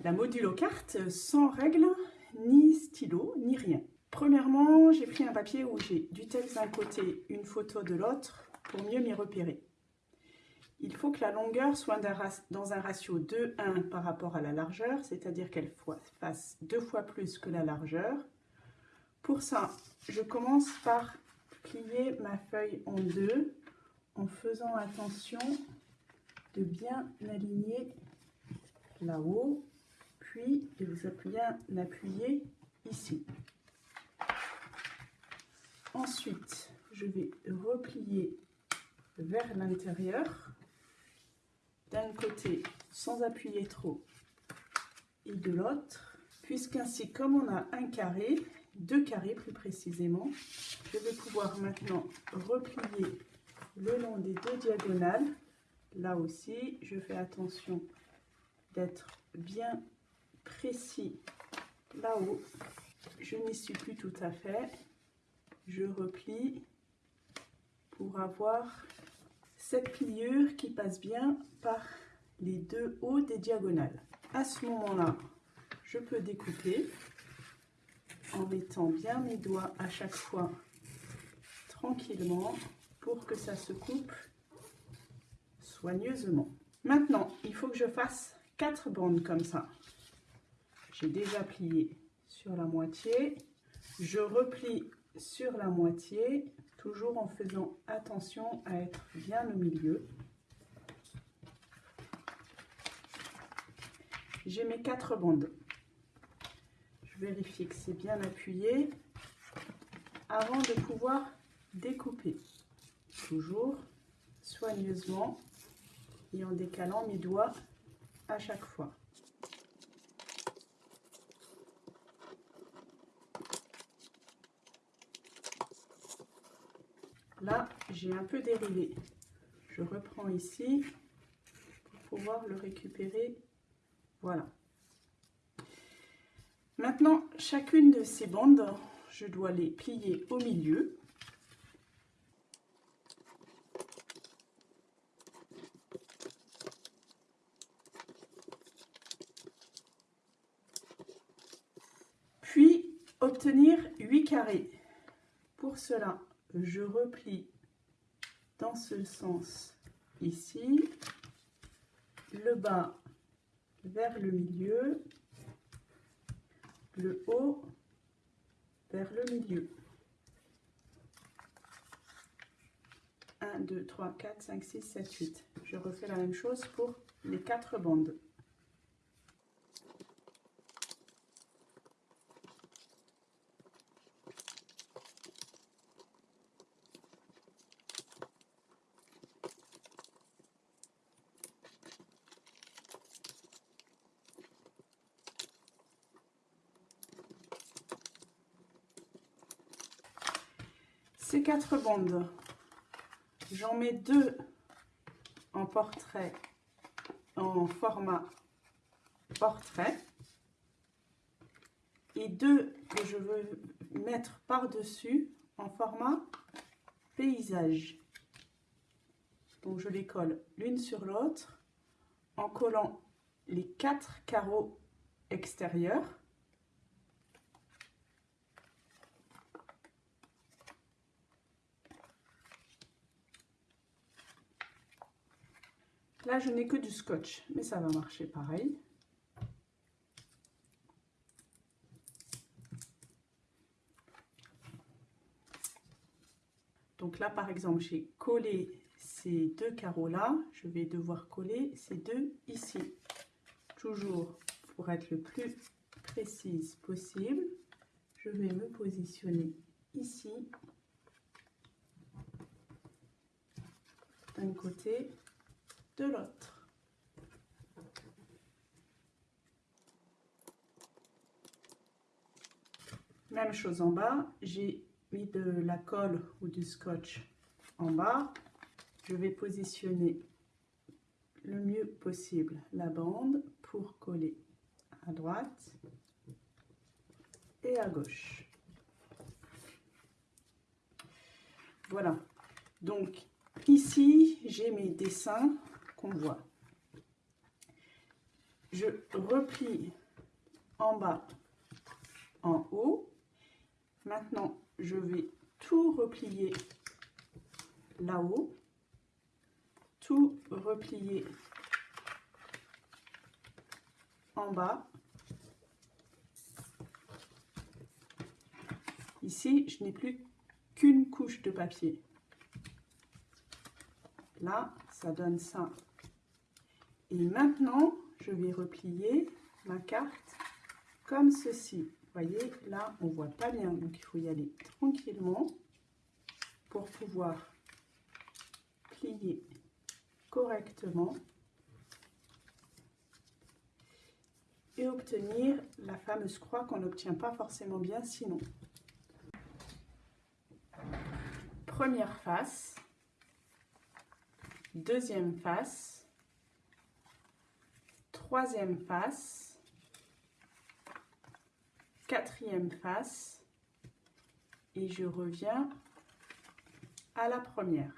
la modulo carte sans règle, ni stylo, ni rien. Premièrement, j'ai pris un papier où j'ai du texte d'un côté, une photo de l'autre, pour mieux m'y repérer. Il faut que la longueur soit dans un ratio 2-1 par rapport à la largeur, c'est-à-dire qu'elle fasse deux fois plus que la largeur. Pour ça, je commence par plier ma feuille en deux en faisant attention de bien aligner là-haut, puis de bien l'appuyer ici. Ensuite, je vais replier vers l'intérieur, d'un côté sans appuyer trop et de l'autre, puisqu'ainsi comme on a un carré, deux carrés plus précisément, je vais pouvoir maintenant replier le long des deux diagonales. Là aussi, je fais attention d'être bien précis là-haut. Je n'y suis plus tout à fait. Je replie pour avoir cette pliure qui passe bien par les deux hauts des diagonales. À ce moment-là, je peux découper en mettant bien mes doigts à chaque fois tranquillement pour que ça se coupe soigneusement. Maintenant, il faut que je fasse quatre bandes comme ça. J'ai déjà plié sur la moitié. Je replie sur la moitié, toujours en faisant attention à être bien au milieu. J'ai mes quatre bandes. Je vérifie que c'est bien appuyé avant de pouvoir découper toujours soigneusement et en décalant mes doigts à chaque fois. Là, j'ai un peu dérivé. Je reprends ici pour pouvoir le récupérer. Voilà. Maintenant, chacune de ces bandes, je dois les plier au milieu obtenir 8 carrés. Pour cela, je replie dans ce sens ici, le bas vers le milieu, le haut vers le milieu. 1, 2, 3, 4, 5, 6, 7, 8. Je refais la même chose pour les quatre bandes. Ces quatre bandes, j'en mets deux en portrait, en format portrait, et deux que je veux mettre par-dessus en format paysage. Donc je les colle l'une sur l'autre en collant les quatre carreaux extérieurs Là, je n'ai que du scotch, mais ça va marcher pareil. Donc là, par exemple, j'ai collé ces deux carreaux-là. Je vais devoir coller ces deux ici. Toujours pour être le plus précise possible, je vais me positionner ici, d'un côté l'autre. Même chose en bas, j'ai mis de la colle ou du scotch en bas. Je vais positionner le mieux possible la bande pour coller à droite et à gauche. Voilà, donc ici j'ai mes dessins voit. Je replie en bas, en haut. Maintenant, je vais tout replier là-haut, tout replier en bas. Ici, je n'ai plus qu'une couche de papier. Là, ça donne ça. Et maintenant, je vais replier ma carte comme ceci. Vous voyez, là, on voit pas bien, donc il faut y aller tranquillement pour pouvoir plier correctement et obtenir la fameuse croix qu'on n'obtient pas forcément bien sinon. Première face, deuxième face, troisième face, quatrième face et je reviens à la première.